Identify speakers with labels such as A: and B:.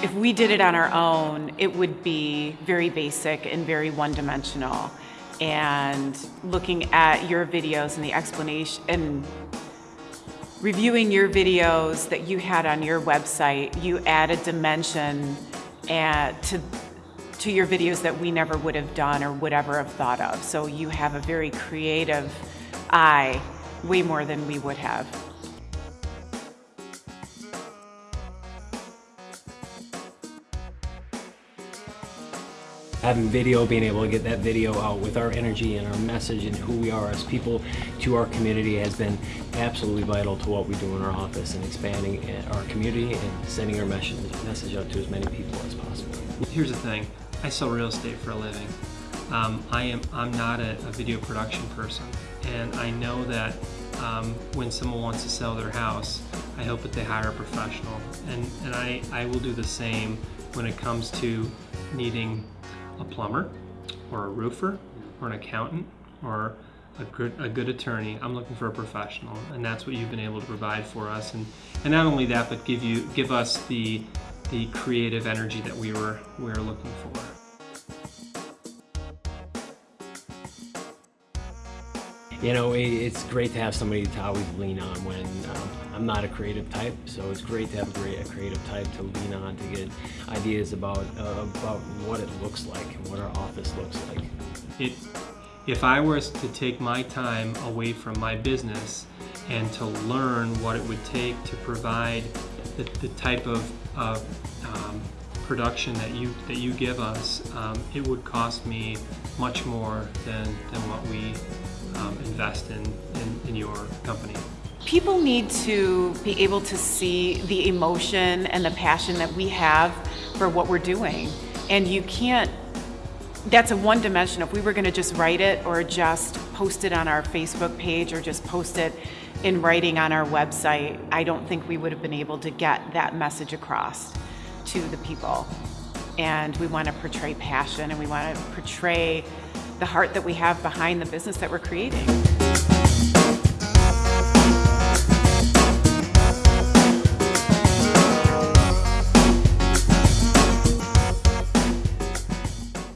A: If we did it on our own, it would be very basic and very one-dimensional. And looking at your videos and the explanation and reviewing your videos that you had on your website, you added dimension and to to your videos that we never would have done or would ever have thought of. So you have a very creative eye, way more than we would have.
B: Having video, being able to get that video out with our energy and our message and who we are as people to our community has been absolutely vital to what we do in our office and expanding our community and sending our message, message out to as many people as possible.
C: Here's the thing, I sell real estate for a living. Um, I am, I'm not a, a, video production person and I know that um, when someone wants to sell their house, I hope that they hire a professional and, and I, I will do the same when it comes to needing a plumber or a roofer or an accountant or a good, a good attorney. I'm looking for a professional, and that's what you've been able to provide for us. And, and not only that, but give you give us the the creative energy that we were we were looking for.
B: You know, it's great to have somebody to always lean on when um, I'm not a creative type, so it's great to have a, great, a creative type to lean on to get ideas about uh, about what it looks like and what our office looks like.
C: It, if I was to take my time away from my business and to learn what it would take to provide the, the type of uh, um, production that you that you give us, um, it would cost me much more than, than what we um, invest in, in, in your company.
A: People need to be able to see the emotion and the passion that we have for what we're doing. And you can't, that's a one dimension. If we were gonna just write it or just post it on our Facebook page or just post it in writing on our website, I don't think we would have been able to get that message across to the people. And we wanna portray passion and we wanna portray the heart that we have behind the business that we're creating.